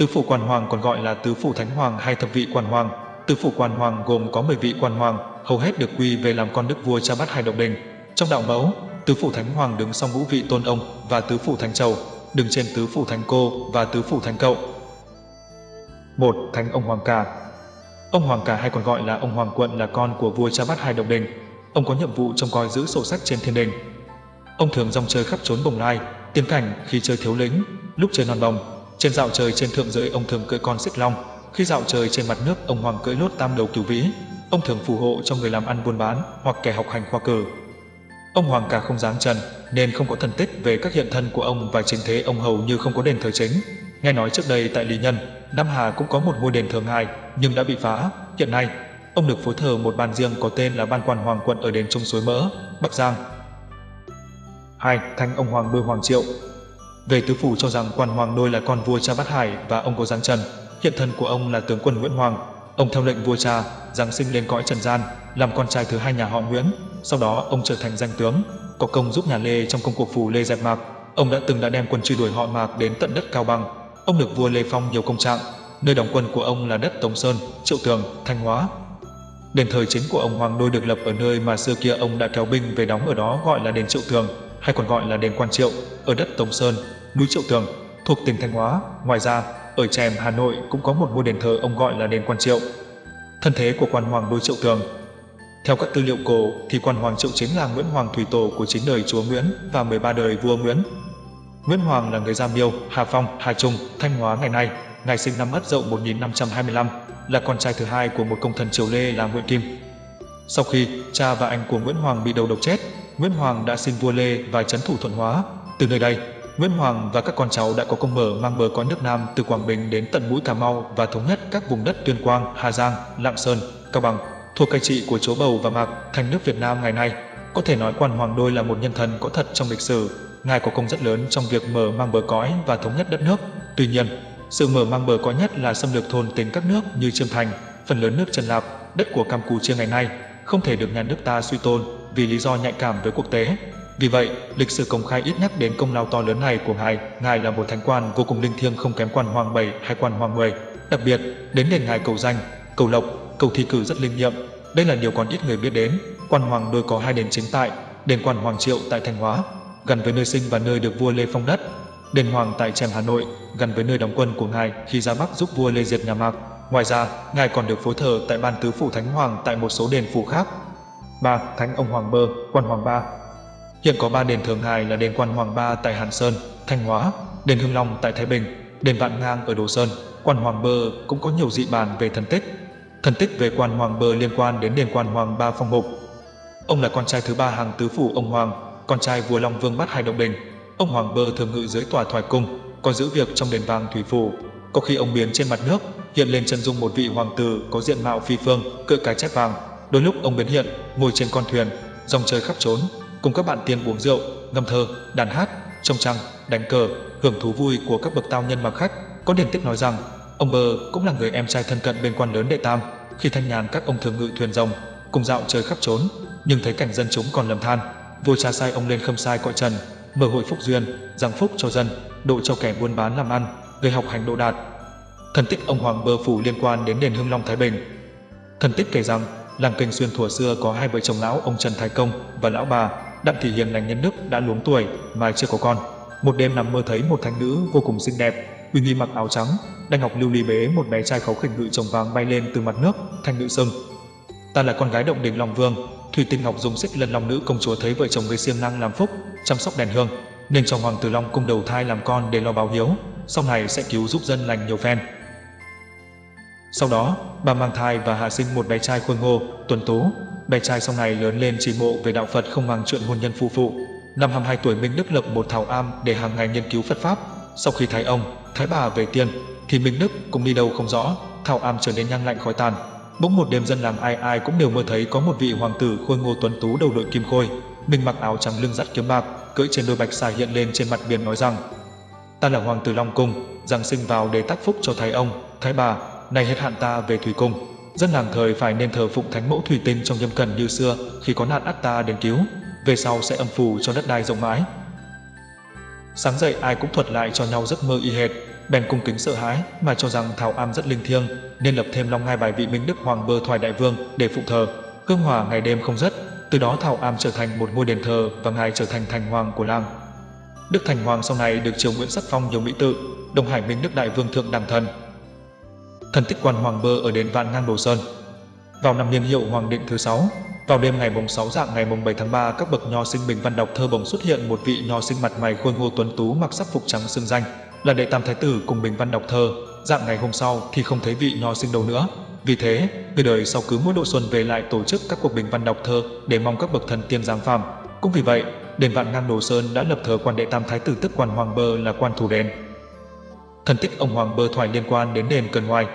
Tứ phủ quan hoàng còn gọi là tứ phủ thánh hoàng hay thập vị quan hoàng. Tứ phủ quan hoàng gồm có 10 vị quan hoàng, hầu hết được quy về làm con đức vua cha bát hai độc đình. Trong đạo mẫu, tứ phủ thánh hoàng đứng sau ngũ vị tôn ông và tứ phủ thánh chầu, đứng trên tứ phủ thánh cô và tứ phủ thánh cậu. một Thánh ông hoàng cả. Ông hoàng cả hay còn gọi là ông hoàng quận là con của vua cha bát hai độc đình. Ông có nhiệm vụ trông coi giữ sổ sách trên thiên đình. Ông thường rong chơi khắp trốn bồng lai, tiên cảnh khi chơi thiếu lĩnh, lúc chơi non bồng. Trên dạo trời trên thượng giới ông thường cưỡi con xích long, khi dạo trời trên mặt nước ông hoàng cưỡi lốt tam đầu cửu vĩ. Ông thường phù hộ cho người làm ăn buôn bán hoặc kẻ học hành khoa cử. Ông hoàng cả không dáng trần nên không có thần tích về các hiện thân của ông và chính thế ông hầu như không có đền thờ chính. Nghe nói trước đây tại Lý Nhân, Nam Hà cũng có một ngôi đền thờ ngài nhưng đã bị phá. Hiện nay, ông được phối thờ một ban riêng có tên là Ban Quan Hoàng Quận ở đền Trung Suối Mỡ, Bắc Giang. 2. Thanh ông Hoàng Bưu Hoàng Triệu về tứ phủ cho rằng quan hoàng đôi là con vua cha Bát Hải và ông có giáng trần. Hiện thân của ông là tướng quân Nguyễn Hoàng. Ông theo lệnh vua cha, giáng sinh lên cõi trần gian, làm con trai thứ hai nhà họ Nguyễn. Sau đó ông trở thành danh tướng, có công giúp nhà Lê trong công cuộc phủ Lê dẹp Mạc. Ông đã từng đã đem quân truy đuổi họ Mạc đến tận đất Cao Bằng. Ông được vua Lê Phong nhiều công trạng. Nơi đóng quân của ông là đất Tống Sơn, Triệu Tường, Thanh Hóa. Đền thờ chính của ông Hoàng Đôi được lập ở nơi mà xưa kia ông đã kéo binh về đóng ở đó gọi là đền Triệu Tường, hay còn gọi là đền Quan Triệu, ở đất Tống Sơn, núi Triệu Tường, thuộc tỉnh Thanh Hóa. Ngoài ra, ở Trèm, Hà Nội cũng có một ngôi đền thờ ông gọi là đền Quan Triệu. Thân thế của quan hoàng núi Triệu Tường theo các tư liệu cổ thì quan hoàng Triệu chính là Nguyễn Hoàng Thủy Tổ của chín đời chúa Nguyễn và 13 đời vua Nguyễn. Nguyễn Hoàng là người Gia Miêu, Hà Phong, Hà Trung, Thanh Hóa ngày nay. Ngài sinh năm Ất Dậu 1525, là con trai thứ hai của một công thần triều Lê là Nguyễn Kim. Sau khi cha và anh của Nguyễn Hoàng bị đầu độc chết, Nguyễn Hoàng đã xin vua Lê và chấn thủ Thuận Hóa. Từ nơi đây, Nguyễn Hoàng và các con cháu đã có công mở mang bờ cõi nước Nam từ Quảng Bình đến tận mũi Cà Mau và thống nhất các vùng đất Tuyên Quang, Hà Giang, Lạng Sơn, Cao Bằng, thuộc cai trị của chúa Bầu và Mạc thành nước Việt Nam ngày nay. Có thể nói quan Hoàng Đôi là một nhân thần có thật trong lịch sử. Ngài có công rất lớn trong việc mở mang bờ cõi và thống nhất đất nước. Tuy nhiên, sự mở mang bờ cõi nhất là xâm lược thôn tính các nước như Chiêm Thành, phần lớn nước Trần Lạp, đất của Campuchia ngày nay, không thể được nhà nước ta suy tôn vì lý do nhạy cảm với quốc tế. Vì vậy, lịch sử công khai ít nhắc đến công lao to lớn này của ngài. Ngài là một thánh quan vô cùng linh thiêng không kém quan hoàng 7 hay quan hoàng 10. Đặc biệt, đến đền ngài cầu danh, cầu lộc, cầu thi cử rất linh nghiệm. Đây là điều còn ít người biết đến. Quan hoàng đôi có hai đền chính tại, đền quan hoàng triệu tại Thanh Hóa, gần với nơi sinh và nơi được vua Lê phong đất. Đền hoàng tại Trèm Hà Nội, gần với nơi đóng quân của ngài khi ra Bắc giúp vua Lê diệt nhà Mạc. Ngoài ra, ngài còn được phối thờ tại ban tứ phủ Thánh Hoàng tại một số đền phủ khác. 3. Thánh ông Hoàng Bơ, quan Hoàng Ba Hiện có 3 đền thường hài là đền quan Hoàng Ba tại Hàn Sơn, Thanh Hóa, đền Hưng Long tại Thái Bình, đền Vạn Ngang ở Đồ Sơn. Quan Hoàng Bơ cũng có nhiều dị bản về thần tích. Thần tích về quan Hoàng Bơ liên quan đến đền quan Hoàng Ba Phong Mục. Ông là con trai thứ ba hàng tứ phủ ông Hoàng, con trai vua Long Vương Bát Hai Động Đình. Ông Hoàng Bơ thường ngự dưới tòa thoại cung, có giữ việc trong đền vàng thủy phủ. Có khi ông biến trên mặt nước, hiện lên chân dung một vị hoàng tử có diện mạo phi phương, cự cái chép vàng. Đôi lúc ông biến hiện, ngồi trên con thuyền, dòng chơi khắp trốn, cùng các bạn tiền uống rượu, ngâm thơ, đàn hát, trông trăng, đánh cờ, hưởng thú vui của các bậc tao nhân mặc khách. Có điển tích nói rằng, ông Bơ cũng là người em trai thân cận bên quan lớn đệ tam. Khi thanh nhàn các ông thường ngự thuyền rồng, cùng dạo chơi khắp trốn, nhưng thấy cảnh dân chúng còn lầm than, vua cha sai ông lên khâm sai cõi trần, mở hội phúc duyên, giáng phúc cho dân, độ cho kẻ buôn bán làm ăn, gây học hành độ đạt. Thần tích ông Hoàng Bơ phủ liên quan đến đền Hưng Long Thái Bình. Thần tích kể rằng, làng Kênh Xuyên thuở xưa có hai vợ chồng lão ông Trần Thái Công và lão bà Đặng Thị Hiền lành nhân đức đã luống tuổi mà chưa có con. Một đêm nằm mơ thấy một thánh nữ vô cùng xinh đẹp, uy nghi mặc áo trắng, đang ngọc lưu ly bế một bé trai khấu khỉnh ngự chồng vàng bay lên từ mặt nước, thanh nữ sưng. Ta là con gái động đình Long Vương, Thủy Tinh Ngọc dùng xích lần Long nữ công chúa thấy vợ chồng với siêng năng làm phúc, chăm sóc đèn hương, nên cho Hoàng tử Long cung đầu thai làm con để lo báo hiếu, sau này sẽ cứu giúp dân lành nhiều phen. Sau đó, bà mang thai và hạ sinh một bé trai khôi ngô, tuần tú. Bé trai sau này lớn lên chỉ mộ về đạo Phật không mang chuyện hôn nhân phu phụ. Năm 22 tuổi Minh Đức lập một thảo am để hàng ngày nghiên cứu Phật Pháp. Sau khi thái ông, thái bà về tiên, thì Minh Đức cũng đi đâu không rõ, thảo am trở nên nhang lạnh khói tàn. Bỗng một đêm dân làng ai ai cũng đều mơ thấy có một vị hoàng tử khôi ngô tuấn tú đầu đội kim khôi, mình mặc áo trắng lưng dắt kiếm bạc, cưỡi trên đôi bạch xà hiện lên trên mặt biển nói rằng: "Ta là hoàng tử Long cung, rằng sinh vào để tác phúc cho thái ông, thái bà, nay hết hạn ta về thủy cung." Dân làng thời phải nên thờ phụng thánh mẫu thủy tinh trong nhâm cần như xưa, khi có nạn ắt ta đến cứu, về sau sẽ âm phù cho đất đai rộng mãi. Sáng dậy ai cũng thuật lại cho nhau giấc mơ y hệt, bèn cung kính sợ hãi mà cho rằng Thảo Am rất linh thiêng, nên lập thêm Long Ngai bài vị Minh Đức Hoàng Bơ Thoại Đại Vương để phụ thờ, hương hòa ngày đêm không dứt. Từ đó Thảo Am trở thành một ngôi đền thờ và ngài trở thành thành hoàng của làng. Đức Thành Hoàng sau này được triều Nguyễn sắc phong nhiều mỹ tự, Đông Hải Minh Đức Đại Vương Thượng Đẳng Thần. Thần tích quan Hoàng Bơ ở đền Vạn Ngang Đồ Sơn. Vào năm niên hiệu Hoàng Định thứ 6, vào đêm ngày mùng 6 dạng ngày mùng 7 tháng 3, các bậc nho sinh bình văn đọc thơ bỗng xuất hiện một vị nho sinh mặt mày khôi ngô tuấn tú mặc sắc phục trắng xương danh, là đệ tam thái tử cùng bình văn đọc thơ. Dạng ngày hôm sau thì không thấy vị nho sinh đâu nữa. Vì thế, người đời sau cứ mỗi độ xuân về lại tổ chức các cuộc bình văn đọc thơ để mong các bậc thần tiên giáng phàm. Cũng vì vậy, đền Vạn Ngang Đồ Sơn đã lập thờ quan đệ tam thái tử tức quan Hoàng Bơ là quan thủ đền. Thần tích ông Hoàng Bơ thoại liên quan đến đền Cần hoài.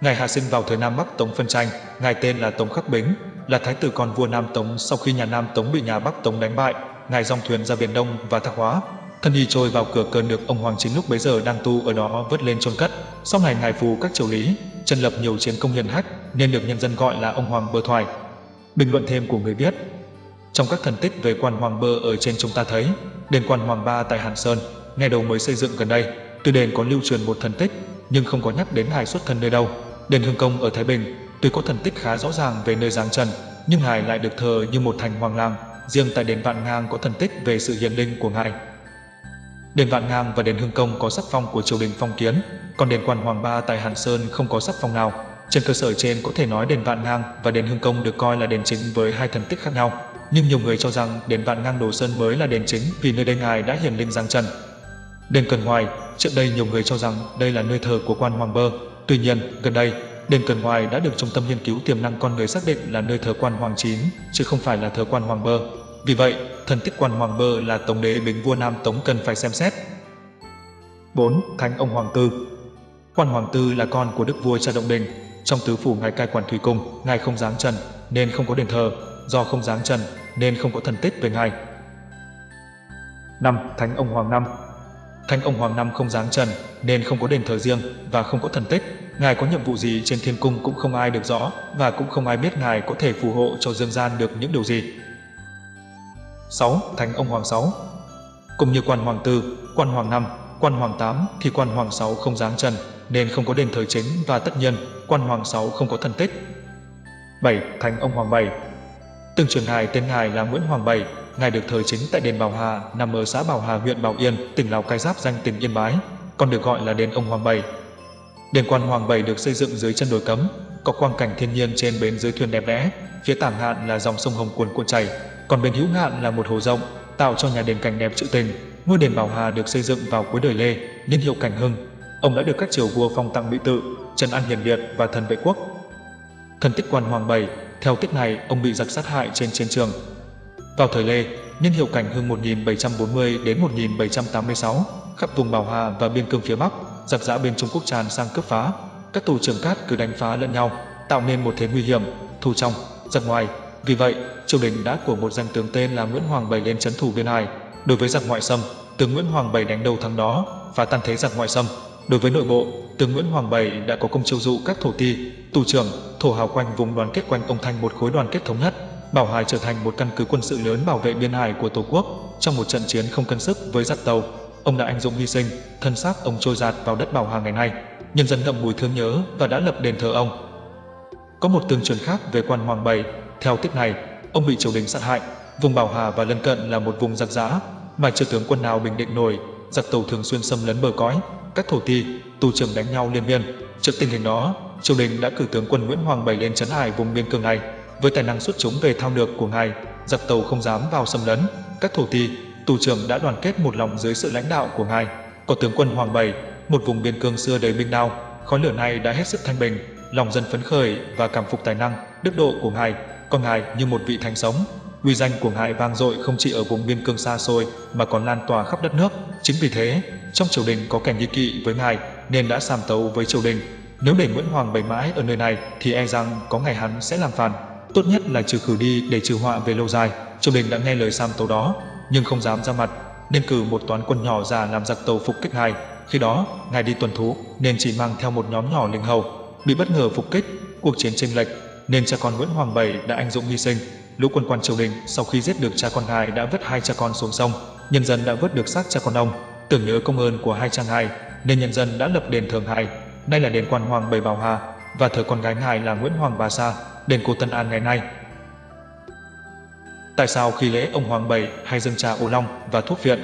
Ngài hạ sinh vào thời Nam Bắc Tống phân tranh, ngài tên là Tống Khắc Bính, là thái tử con vua Nam Tống sau khi nhà Nam Tống bị nhà Bắc Tống đánh bại, ngài dòng thuyền ra biển Đông và Thác Hóa. Thân y trôi vào cửa cơn được ông Hoàng Chính lúc bấy giờ đang tu ở đó vớt lên chôn cất. Sau này ngài phù các triều lý, chân lập nhiều chiến công hiền hách nên được nhân dân gọi là ông Hoàng Bơ Thoại. Bình luận thêm của người viết Trong các thần tích về quan Hoàng Bơ ở trên chúng ta thấy, đền quan Hoàng Ba tại Hàn Sơn, ngày đầu mới xây dựng gần đây, từ đền có lưu truyền một thần tích, nhưng không có nhắc đến hài xuất thân nơi đâu. Đền Hương Công ở Thái Bình, tuy có thần tích khá rõ ràng về nơi giáng trần, nhưng hài lại được thờ như một thành hoàng làng. Riêng tại đền Vạn Ngang có thần tích về sự hiền linh của ngài. Đền Vạn Ngang và đền Hương Công có sắc phong của triều đình phong kiến, còn đền Quan Hoàng Ba tại Hàn Sơn không có sắc phong nào. Trên cơ sở trên có thể nói đền Vạn Ngang và đền Hương Công được coi là đền chính với hai thần tích khác nhau. Nhưng nhiều người cho rằng đền Vạn Ngang Đồ Sơn mới là đền chính vì nơi đây ngài đã hiền linh giáng trần. Đền Cần Ngoài, trước đây nhiều người cho rằng đây là nơi thờ của quan Hoàng Bơ. Tuy nhiên, gần đây, đền Cần Ngoài đã được Trung tâm nghiên cứu tiềm năng con người xác định là nơi thờ quan Hoàng Chín, chứ không phải là thờ quan Hoàng Bơ. Vì vậy, thần tích quan Hoàng Bơ là Tống đế Bính vua Nam Tống cần phải xem xét. 4. Thánh ông Hoàng Tư Quan Hoàng Tư là con của đức vua cha Động Đình. Trong tứ phủ ngài cai quản thủy cung, ngài không dáng trần nên không có đền thờ, do không dáng trần nên không có thần tích về ngài. 5. Thánh ông Hoàng Năm Thánh ông Hoàng Năm không dáng trần nên không có đền thờ riêng và không có thần tích. Ngài có nhiệm vụ gì trên thiên cung cũng không ai được rõ và cũng không ai biết Ngài có thể phù hộ cho dương gian được những điều gì. 6. Thánh ông Hoàng Sáu Cũng như quan Hoàng Tư, quan Hoàng Năm, quan Hoàng Tám thì quan Hoàng Sáu không dáng trần nên không có đền thờ chính và tất nhiên quan Hoàng Sáu không có thần tích. 7. Thánh ông Hoàng Bảy Từng truyền hài tên ngài là Nguyễn Hoàng Bảy, ngài được thờ chính tại đền Bảo Hà nằm ở xã Bảo Hà huyện Bảo Yên, tỉnh Lào Cai giáp danh tỉnh Yên Bái, còn được gọi là đền ông Hoàng Bảy. Đền quan Hoàng Bảy được xây dựng dưới chân đồi cấm, có quang cảnh thiên nhiên trên bến dưới thuyền đẹp đẽ, phía tả ngạn là dòng sông Hồng cuồn cuộn chảy, còn bên hữu ngạn là một hồ rộng, tạo cho nhà đền cảnh đẹp trữ tình. Ngôi đền Bảo Hà được xây dựng vào cuối đời Lê, niên hiệu Cảnh Hưng. Ông đã được các triều vua phong tặng mỹ tự, Trần An Hiền Liệt và thần vệ quốc. Thần tích quan Hoàng Bảy, theo tích này ông bị giặc sát hại trên chiến trường. Vào thời Lê, nhân hiệu Cảnh Hưng 1740 đến 1786, khắp vùng Bảo Hà và biên cương phía Bắc, giặc giã bên Trung Quốc tràn sang cướp phá. Các tù trưởng cát cứ đánh phá lẫn nhau, tạo nên một thế nguy hiểm, thù trong, giặc ngoài. Vì vậy, triều đình đã của một danh tướng tên là Nguyễn Hoàng Bảy lên trấn thủ biên hải. Đối với giặc ngoại xâm, tướng Nguyễn Hoàng Bảy đánh đầu thắng đó và tan thế giặc ngoại xâm. Đối với nội bộ, tướng Nguyễn Hoàng Bảy đã có công chiêu dụ các thổ ti, tù trưởng, thổ hào quanh vùng đoàn kết quanh ông thành một khối đoàn kết thống nhất. Bảo Hải trở thành một căn cứ quân sự lớn bảo vệ biên hải của Tổ quốc trong một trận chiến không cân sức với giặc tàu. Ông đã anh dũng hy sinh, thân xác ông trôi giạt vào đất Bảo Hà ngày nay. Nhân dân đậm mùi thương nhớ và đã lập đền thờ ông. Có một tương truyền khác về quan Hoàng Bảy. Theo tích này, ông bị triều đình sát hại. Vùng Bảo Hà và lân cận là một vùng giặc giã, mà chưa tướng quân nào bình định nổi. Giặc tàu thường xuyên xâm lấn bờ cõi, các thổ ti, tù trưởng đánh nhau liên miên. Trước tình hình đó, triều đình đã cử tướng quân Nguyễn Hoàng Bảy lên trấn hải vùng biên cương này. Với tài năng xuất chúng về thao lược của ngài, giặc tàu không dám vào xâm lấn. Các thổ ti, tù trưởng đã đoàn kết một lòng dưới sự lãnh đạo của ngài. Có tướng quân Hoàng Bảy, một vùng biên cương xưa đầy binh đao, khói lửa này đã hết sức thanh bình, lòng dân phấn khởi và cảm phục tài năng, đức độ của ngài. Còn ngài như một vị thánh sống, uy danh của ngài vang dội không chỉ ở vùng biên cương xa xôi mà còn lan tỏa khắp đất nước. Chính vì thế, trong triều đình có kẻ nghi kỵ với ngài nên đã sàm tấu với triều đình. Nếu để Nguyễn Hoàng bày mãi ở nơi này thì e rằng có ngày hắn sẽ làm phản. Tốt nhất là trừ khử đi để trừ họa về lâu dài. Triều đình đã nghe lời Sam tấu đó, nhưng không dám ra mặt, nên cử một toán quân nhỏ ra làm giặc tàu phục kích ngài. Khi đó, ngài đi tuần thú nên chỉ mang theo một nhóm nhỏ linh hầu, bị bất ngờ phục kích, cuộc chiến chênh lệch nên cha con Nguyễn Hoàng Bảy đã anh dũng hy sinh. Lũ quân quan triều đình sau khi giết được cha con ngài đã vứt hai cha con xuống sông, nhân dân đã vớt được xác cha con ông, tưởng nhớ công ơn của hai cha ngài nên nhân dân đã lập đền thờ hài, nay là đền quan hoàng Bảy Bảo Hà, và thờ con gái ngài là Nguyễn Hoàng Bà Sa, đền cô Tân An ngày nay. Tại sao khi lễ ông Hoàng Bảy hay dâng trà ô long và thuốc viện?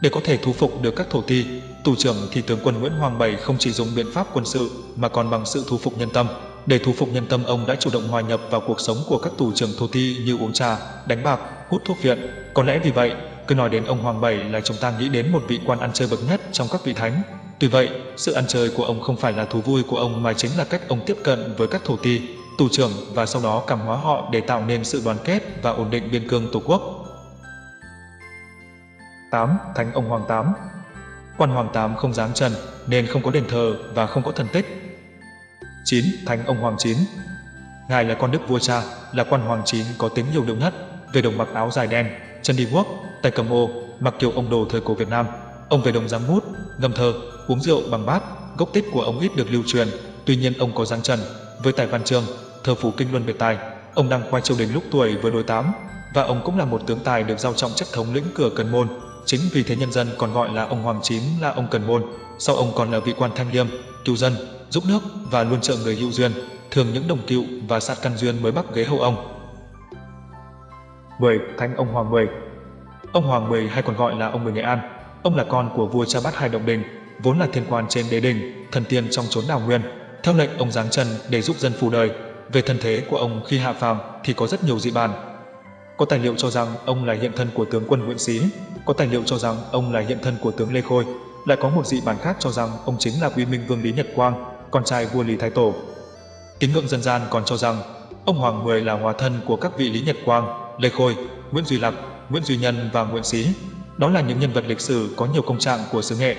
Để có thể thu phục được các thổ ti, tù trưởng thì tướng quân Nguyễn Hoàng Bảy không chỉ dùng biện pháp quân sự mà còn bằng sự thu phục nhân tâm. Để thu phục nhân tâm ông đã chủ động hòa nhập vào cuộc sống của các tù trưởng thổ ti như uống trà, đánh bạc, hút thuốc viện. Có lẽ vì vậy, cứ nói đến ông Hoàng Bảy là chúng ta nghĩ đến một vị quan ăn chơi bậc nhất trong các vị thánh. Tuy vậy, sự ăn chơi của ông không phải là thú vui của ông mà chính là cách ông tiếp cận với các thổ ti, tù trưởng và sau đó cảm hóa họ để tạo nên sự đoàn kết và ổn định biên cương tổ quốc. 8. Thánh ông Hoàng Tám Quan Hoàng Tám không dám trần nên không có đền thờ và không có thần tích. 9. Thánh ông Hoàng Chín Ngài là con đức vua cha, là quan hoàng chín có tính nhiều lượng nhất, về đồng mặc áo dài đen, chân đi guốc, tay cầm ô, mặc kiểu ông đồ thời cổ Việt Nam. Ông về đồng giám mút, ngâm thơ, uống rượu bằng bát, gốc tích của ông ít được lưu truyền, tuy nhiên ông có dáng trần, với tài văn chương, thơ phủ kinh luân biệt tài. Ông đang khoai triều đình lúc tuổi vừa đôi tám, và ông cũng là một tướng tài được giao trọng trách thống lĩnh cửa Cần Môn. Chính vì thế nhân dân còn gọi là ông Hoàng Chín là ông Cần Môn. Sau ông còn là vị quan thanh liêm, cứu dân, giúp nước và luôn trợ người hữu duyên. Thường những đồng cựu và sát căn duyên mới bắt ghế hậu ông. 10. Thánh ông Hoàng Mười Ông Hoàng Mười hay còn gọi là ông Mười Nghệ An. Ông là con của vua cha Bát Hai Động Đình, vốn là thiên quan trên đế đình, thần tiên trong chốn đảo nguyên. Theo lệnh ông giáng trần để giúp dân phù đời. Về thân thế của ông khi hạ phàm thì có rất nhiều dị bàn. Có tài liệu cho rằng ông là hiện thân của tướng quân Nguyễn Xí, có tài liệu cho rằng ông là hiện thân của tướng Lê Khôi, lại có một dị bản khác cho rằng ông chính là quý Minh Vương Lý Nhật Quang, con trai vua Lý Thái Tổ. Kính ngưỡng dân gian còn cho rằng ông Hoàng Mười là hóa thân của các vị Lý Nhật Quang, Lê Khôi, Nguyễn Duy Lạc, Nguyễn Duy Nhân và Nguyễn Xí. Đó là những nhân vật lịch sử có nhiều công trạng của xứ Nghệ.